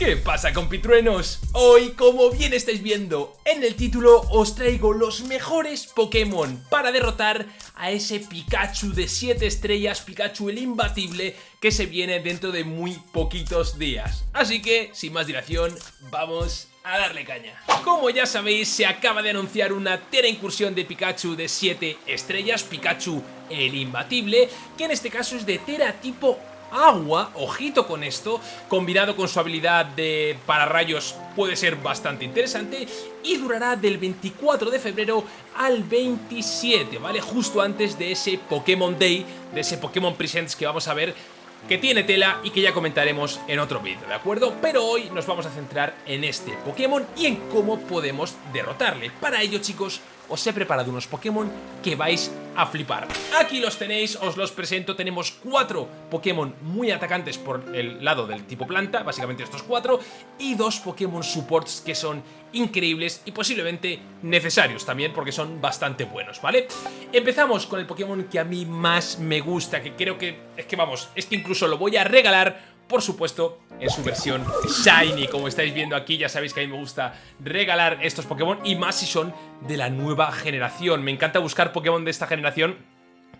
¿Qué pasa compitruenos? Hoy, como bien estáis viendo en el título, os traigo los mejores Pokémon para derrotar a ese Pikachu de 7 estrellas, Pikachu el imbatible, que se viene dentro de muy poquitos días. Así que, sin más dilación, vamos a darle caña. Como ya sabéis, se acaba de anunciar una tera incursión de Pikachu de 7 estrellas, Pikachu el imbatible, que en este caso es de tera tipo agua, ojito con esto, combinado con su habilidad de pararrayos puede ser bastante interesante y durará del 24 de febrero al 27, ¿vale? Justo antes de ese Pokémon Day, de ese Pokémon Presents que vamos a ver que tiene tela y que ya comentaremos en otro vídeo, ¿de acuerdo? Pero hoy nos vamos a centrar en este Pokémon y en cómo podemos derrotarle. Para ello, chicos, os he preparado unos Pokémon que vais a flipar. Aquí los tenéis, os los presento, tenemos cuatro Pokémon muy atacantes por el lado del tipo planta, básicamente estos cuatro, y dos Pokémon supports que son increíbles y posiblemente necesarios también porque son bastante buenos, ¿vale? Empezamos con el Pokémon que a mí más me gusta, que creo que, es que vamos, es que incluso lo voy a regalar por supuesto, en su versión Shiny. Como estáis viendo aquí, ya sabéis que a mí me gusta regalar estos Pokémon y más si son de la nueva generación. Me encanta buscar Pokémon de esta generación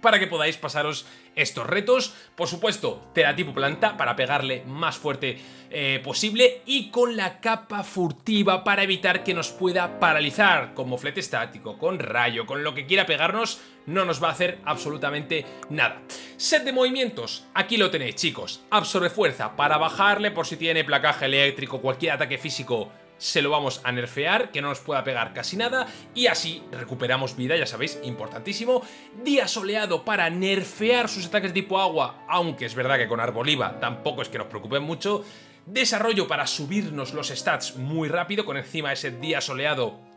para que podáis pasaros estos retos. Por supuesto, tipo planta para pegarle más fuerte eh, posible y con la capa furtiva para evitar que nos pueda paralizar, con moflete estático, con rayo, con lo que quiera pegarnos, no nos va a hacer absolutamente nada. Set de movimientos, aquí lo tenéis chicos, absorbe fuerza para bajarle por si tiene placaje eléctrico, cualquier ataque físico se lo vamos a nerfear, que no nos pueda pegar casi nada, y así recuperamos vida, ya sabéis, importantísimo. Día soleado para nerfear sus ataques tipo agua, aunque es verdad que con Arboliva tampoco es que nos preocupen mucho. Desarrollo para subirnos los stats muy rápido, con encima ese día soleado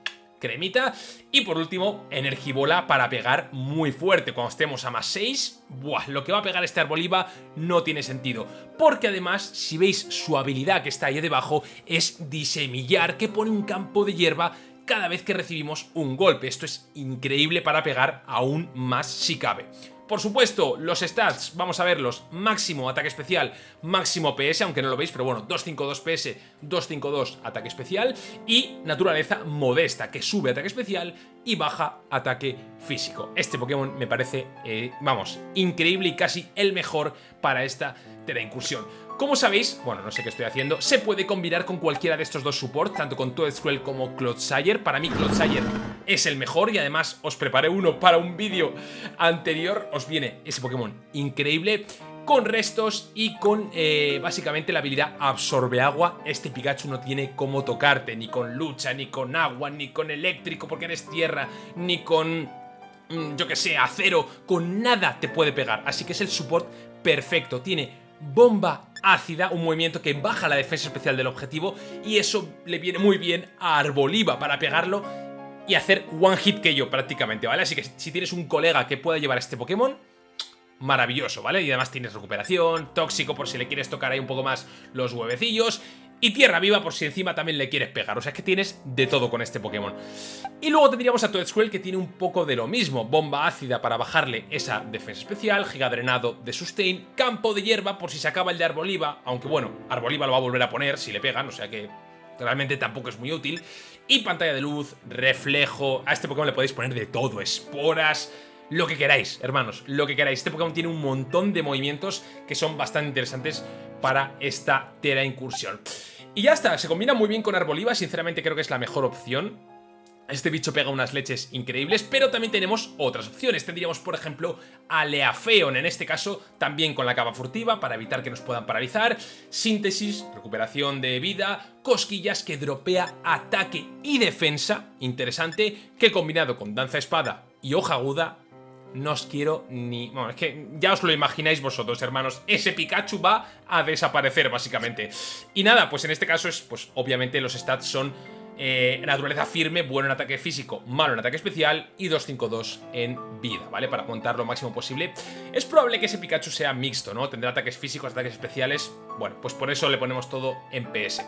cremita. Y por último, Energibola para pegar muy fuerte. Cuando estemos a más 6, ¡buah! Lo que va a pegar este Arboliva no tiene sentido. Porque además, si veis su habilidad que está ahí debajo, es Disemillar, que pone un campo de hierba cada vez que recibimos un golpe. Esto es increíble para pegar aún más si cabe. Por supuesto, los stats, vamos a verlos, máximo ataque especial, máximo PS, aunque no lo veis, pero bueno, 252 PS, 252 ataque especial y naturaleza modesta, que sube ataque especial y baja ataque físico. Este Pokémon me parece, eh, vamos, increíble y casi el mejor para esta Tera Incursión. Como sabéis, bueno, no sé qué estoy haciendo, se puede combinar con cualquiera de estos dos supports, tanto con Toedswell como Clodsire. Para mí Clodsire es el mejor y además os preparé uno para un vídeo anterior. Os viene ese Pokémon increíble con restos y con eh, básicamente la habilidad absorbe agua. Este Pikachu no tiene cómo tocarte, ni con lucha, ni con agua, ni con eléctrico porque eres tierra, ni con mm, yo que sé, acero, con nada te puede pegar. Así que es el support perfecto. Tiene bomba ácida, un movimiento que baja la defensa especial del objetivo y eso le viene muy bien a Arboliva para pegarlo y hacer one hit que yo prácticamente, ¿vale? Así que si tienes un colega que pueda llevar este Pokémon, maravilloso, ¿vale? Y además tienes recuperación, tóxico por si le quieres tocar ahí un poco más los huevecillos y Tierra Viva por si encima también le quieres pegar. O sea, que tienes de todo con este Pokémon. Y luego tendríamos a Toedswell que tiene un poco de lo mismo. Bomba ácida para bajarle esa defensa especial, Giga Drenado de Sustain, Campo de Hierba por si se acaba el de Arboliva, aunque bueno, Arboliva lo va a volver a poner si le pegan, o sea que realmente tampoco es muy útil. Y pantalla de luz, reflejo, a este Pokémon le podéis poner de todo, esporas lo que queráis, hermanos, lo que queráis. Este Pokémon tiene un montón de movimientos que son bastante interesantes para esta Tera Incursión. Y ya está, se combina muy bien con Arboliva, sinceramente creo que es la mejor opción. Este bicho pega unas leches increíbles, pero también tenemos otras opciones. Tendríamos, por ejemplo, a Leafeon, en este caso también con la capa furtiva para evitar que nos puedan paralizar, síntesis, recuperación de vida, cosquillas que dropea ataque y defensa, interesante, que combinado con danza espada y hoja aguda no os quiero ni... Bueno, es que ya os lo imagináis vosotros, hermanos. Ese Pikachu va a desaparecer, básicamente. Y nada, pues en este caso es, pues obviamente los stats son eh, naturaleza firme, bueno en ataque físico, malo en ataque especial y 252 en vida, ¿vale? Para aguantar lo máximo posible. Es probable que ese Pikachu sea mixto, ¿no? Tendrá ataques físicos, ataques especiales. Bueno, pues por eso le ponemos todo en PS.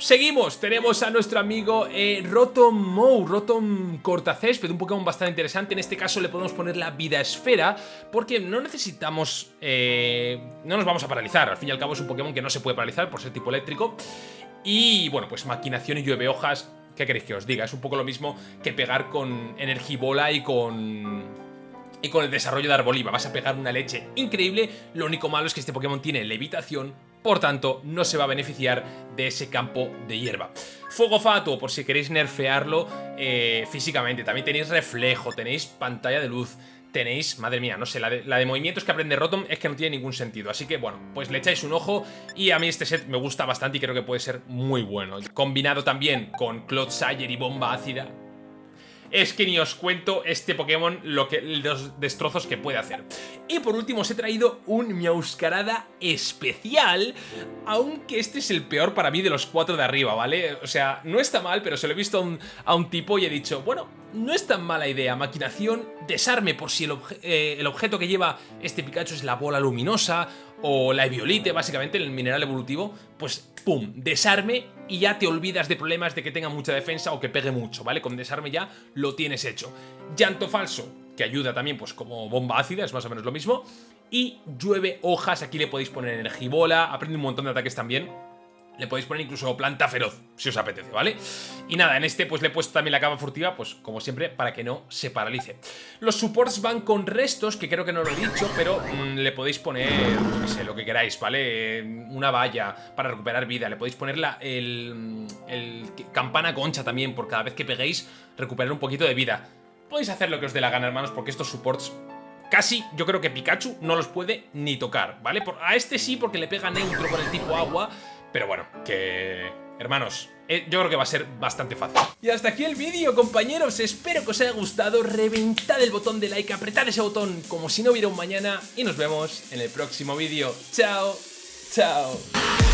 Seguimos, tenemos a nuestro amigo eh, Rotom Mou, Rotom Cortacésped, un Pokémon bastante interesante. En este caso le podemos poner la vida esfera, porque no necesitamos... Eh, no nos vamos a paralizar, al fin y al cabo es un Pokémon que no se puede paralizar por ser tipo eléctrico. Y bueno, pues maquinación y llueve hojas, ¿qué queréis que os diga? Es un poco lo mismo que pegar con Energibola y con y con el desarrollo de Arboliva vas a pegar una leche increíble, lo único malo es que este Pokémon tiene levitación, por tanto no se va a beneficiar de ese campo de hierba. Fuego Fatuo, por si queréis nerfearlo eh, físicamente, también tenéis reflejo, tenéis pantalla de luz, tenéis, madre mía, no sé, la de, movimientos que aprende Rotom es que no tiene ningún sentido, así que bueno, pues le echáis un ojo y a mí este set me gusta bastante y creo que puede ser muy bueno. Combinado también con Clodsire y Bomba Ácida, es que ni os cuento este Pokémon lo que, los destrozos que puede hacer. Y por último os he traído un Miauscarada especial, aunque este es el peor para mí de los cuatro de arriba, ¿vale? O sea, no está mal, pero se lo he visto a un, tipo y he dicho, bueno, no es tan mala idea. Maquinación, desarme por si el, eh, el, objeto que lleva este Pikachu es la bola luminosa o la Eviolite, básicamente, el mineral evolutivo, pues pum, desarme y ya te olvidas de problemas de que tenga mucha defensa o que pegue mucho, ¿vale? Con desarme ya lo tienes hecho. Llanto falso, que ayuda también pues como bomba ácida, es más o menos lo mismo. Y llueve hojas, aquí le podéis poner energibola, aprende un montón de ataques también le podéis poner incluso planta feroz, si os apetece, ¿vale? Y nada, en este pues le he puesto también la cama furtiva, pues como siempre, para que no se paralice. Los supports van con restos, que creo que no lo he dicho, pero mm, le podéis poner, no sé, lo que queráis, ¿vale? Una valla para recuperar vida, le podéis poner la, el, el campana concha también, por cada vez que peguéis, recuperar un poquito de vida. Podéis hacer lo que os dé la gana, hermanos, porque estos supports Casi yo creo que Pikachu no los puede ni tocar, ¿vale? a este sí porque le pega neutro con el tipo agua, pero bueno, que... Hermanos, eh, yo creo que va a ser bastante fácil. Y hasta aquí el vídeo, compañeros. Espero que os haya gustado. Reventad el botón de like, apretad ese botón como si no hubiera un mañana. Y nos vemos en el próximo vídeo. Chao, chao.